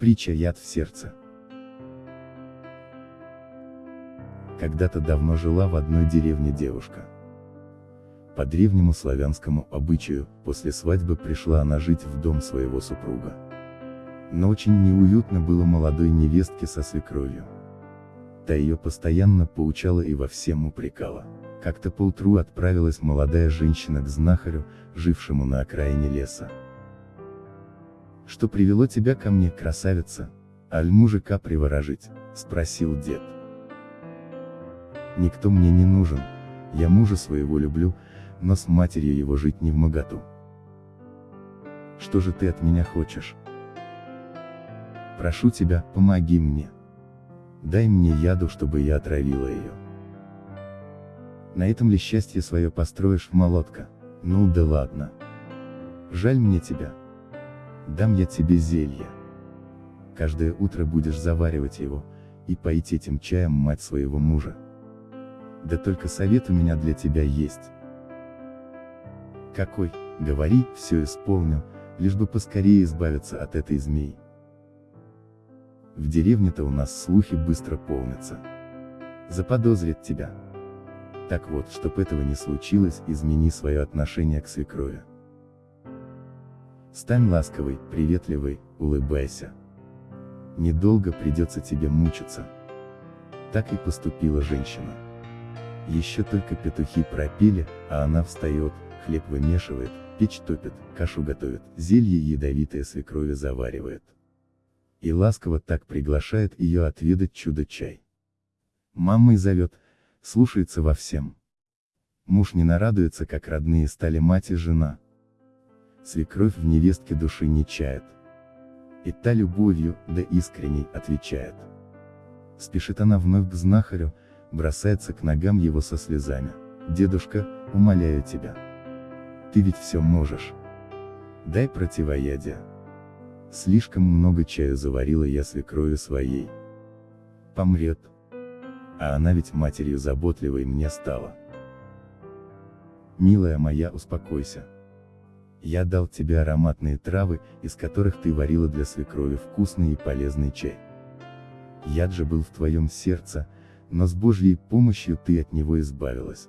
Притча яд в сердце. Когда-то давно жила в одной деревне девушка. По древнему славянскому обычаю, после свадьбы пришла она жить в дом своего супруга. Но очень неуютно было молодой невестке со свекровью. Та ее постоянно поучала и во всем упрекала. Как-то поутру отправилась молодая женщина к знахарю, жившему на окраине леса. «Что привело тебя ко мне, красавица? Аль мужика приворожить?» — спросил дед. «Никто мне не нужен, я мужа своего люблю, но с матерью его жить не в моготу. Что же ты от меня хочешь? Прошу тебя, помоги мне. Дай мне яду, чтобы я отравила ее. На этом ли счастье свое построишь, молотка? Ну да ладно. Жаль мне тебя. Дам я тебе зелье. Каждое утро будешь заваривать его, и поить этим чаем мать своего мужа. Да только совет у меня для тебя есть. Какой, говори, все исполню, лишь бы поскорее избавиться от этой змеи. В деревне-то у нас слухи быстро полнятся. Заподозрит тебя. Так вот, чтоб этого не случилось, измени свое отношение к свекрови. Стань ласковой, приветливой, улыбайся. Недолго придется тебе мучиться. Так и поступила женщина. Еще только петухи пропели, а она встает, хлеб вымешивает, печь топит, кашу готовит, зелье ядовитое свекрови заваривает. И ласково так приглашает ее отведать чудо-чай. Мамой зовет, слушается во всем. Муж не нарадуется, как родные стали мать и жена. Свекровь в невестке души не чает. И та любовью, да искренней, отвечает. Спешит она вновь к знахарю, бросается к ногам его со слезами. «Дедушка, умоляю тебя. Ты ведь все можешь. Дай противоядие. Слишком много чаю заварила я свекрови своей. Помрет. А она ведь матерью заботливой мне стала. Милая моя, успокойся. Я дал тебе ароматные травы, из которых ты варила для свекрови вкусный и полезный чай. Яд же был в твоем сердце, но с Божьей помощью ты от него избавилась.